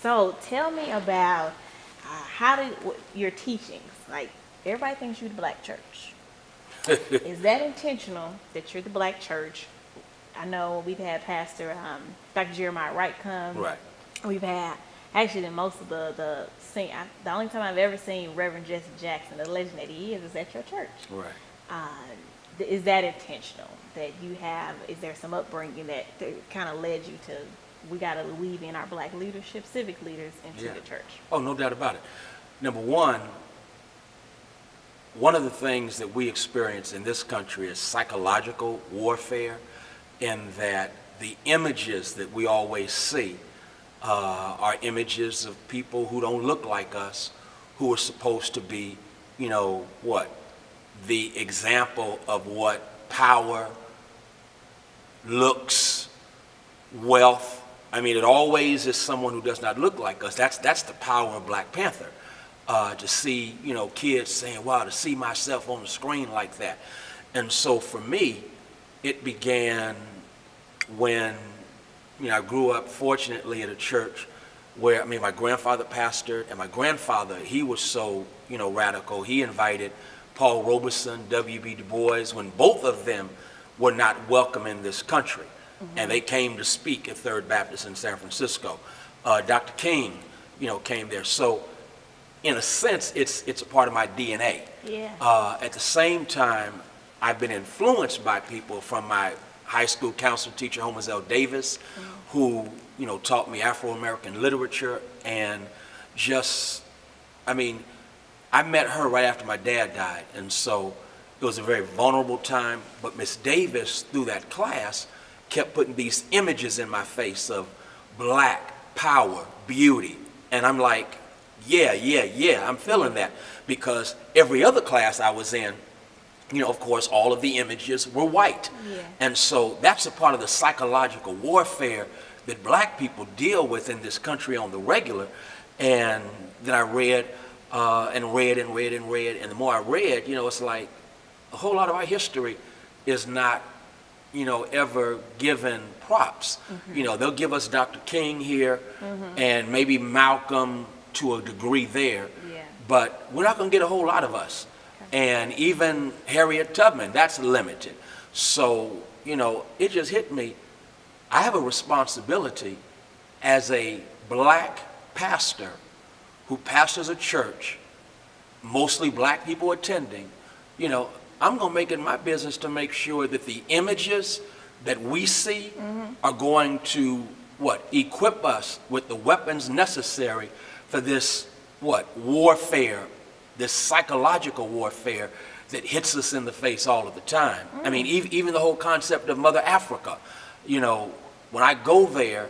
So tell me about uh, how did your teachings, like everybody thinks you're the black church. Is that intentional that you're the black church? I know we've had Pastor um, Dr. Jeremiah Wright come. Right. We've had actually the most of the the sing, I, the only time I've ever seen Reverend Jesse Jackson, the legend that he is, is at your church. Right. Uh, is that intentional? That you have? Is there some upbringing that, kind of led you to? We got to weave in our black leadership, civic leaders into Yeah. the church. Oh, no doubt about it. Number one, one of the things that we experience in this country is psychological warfare, in that the images that we always see uh, are images of people who don't look like us, who are supposed to be, you know, what? The example of what power, looks, wealth. I mean, it always is someone who does not look like us. That's that's the power of Black Panther. Uh, to see, you know, kids saying, "Wow," to see myself on the screen like that. And so for me, it began when, you know, I grew up fortunately at a church where, I mean, my grandfather pastored, and my grandfather, he was so, you know, radical. He invited Paul Robeson, W.B. Du Bois, when both of them were not welcome in this country. And they came to speak at Third Baptist in San Francisco. Uh, Dr. King, you know, came there. So, in a sense, it's, it's a part of my DNA. Yeah. Uh, at the same time, I've been influenced by people from my high school counselor teacher, Homer L. Davis, who, you know, taught me Afro-American literature and just, I mean, I met her right after my dad died, and so it was a very vulnerable time. But Miss Davis, through that class, kept putting these images in my face of black power, beauty, and I'm like, yeah, yeah, yeah, I'm feeling that because every other class I was in, you know, of course, all of the images were white, Yeah. and so that's a part of the psychological warfare that black people deal with in this country on the regular. And then I read uh, and read and read and read, and the more I read, you know, it's like a whole lot of our history is not, you know, ever given props. Mm-hmm. You know, they'll give us Dr. King here mm-hmm. and maybe Malcolm to a degree there, Yeah. but we're not going to get a whole lot of us. And even Harriet Tubman, that's limited. So, you know, it just hit me. I have a responsibility as a black pastor who pastors a church, mostly black people attending, you know, I'm going to make it my business to make sure that the images that we see mm-hmm. are going to, what, equip us with the weapons necessary for this, what, warfare, this psychological warfare that hits us in the face all of the time. I mean, mm. ev- even the whole concept of Mother Africa, you know, when I go there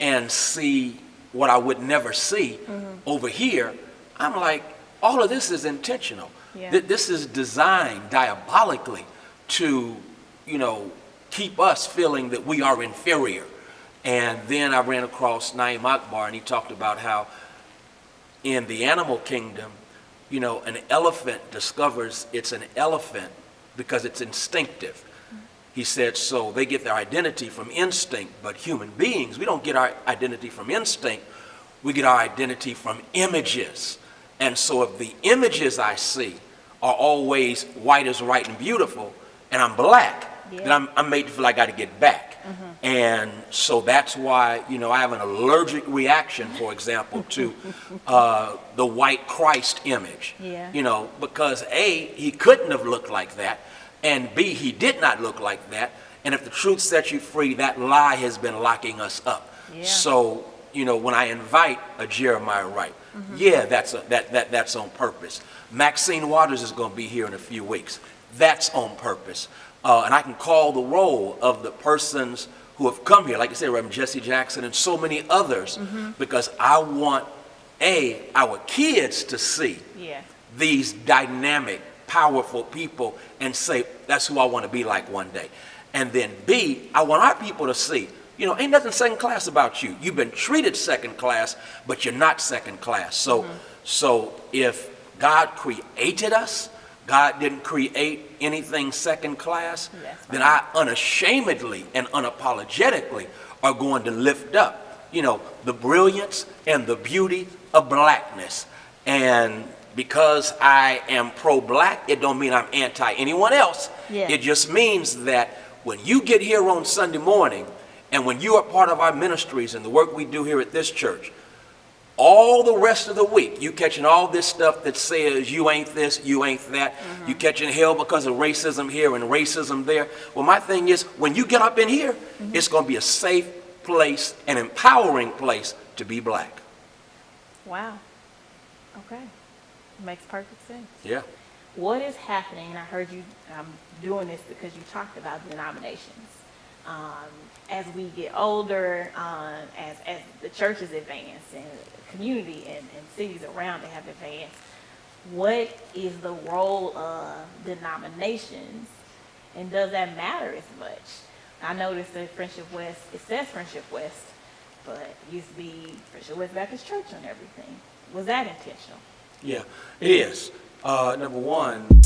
and see what I would never see mm-hmm. over here, I'm like, all of this is intentional. Yeah. Th- This is designed diabolically to, you know, keep us feeling that we are inferior. And then I ran across Naim Akbar, and he talked about how in the animal kingdom, you know, an elephant discovers it's an elephant because it's instinctive. He said, so they get their identity from instinct, but human beings, we don't get our identity from instinct, we get our identity from images. And so if the images I see are always white is right and beautiful, and I'm black, then I'm, I'm made to feel like I got to get back. And so that's why, you know, I have an allergic reaction, for example, to uh, the white Christ image. Yeah. You know, because A, he couldn't have looked like that, and B, he did not look like that. And if the truth sets you free, that lie has been locking us up. Yeah. So, you know, when I invite a Jeremiah Wright, yeah, that's, a, that, that, that's on purpose. Maxine Waters is going to be here in a few weeks. That's on purpose. Uh, and I can call the roll of the persons who have come here, like I said, Reverend Jesse Jackson and so many others, because I want, A, our kids to see Yeah. these dynamic, powerful people and say, that's who I want to be like one day. And then B, I want our people to see, you know, ain't nothing second class about you. You've been treated second class, but you're not second class. So, mm-hmm. so if God created us, God didn't create anything second class, then I unashamedly and unapologetically are going to lift up you know, the brilliance and the beauty of blackness. And because I am pro-black, it don't mean I'm anti anyone else. Yeah. It just means that when you get here on Sunday morning, and when you are part of our ministries and the work we do here at this church, all the rest of the week, you catching all this stuff that says you ain't this, you ain't that, you catching hell because of racism here and racism there. Well, my thing is, when you get up in here, it's going to be a safe place, an empowering place to be black. Wow. Okay. Makes perfect sense. Yeah. What is happening, and I heard you um, doing this because you talked about denominations. Um, as we get older, um, as, as the churches advance and the community and, and cities around it have advanced, what is the role of denominations and does that matter as much? I noticed that Friendship West, it says Friendship West, but it used to be Friendship West Baptist Church on everything. Was that intentional? Yeah, it is. Uh, number one,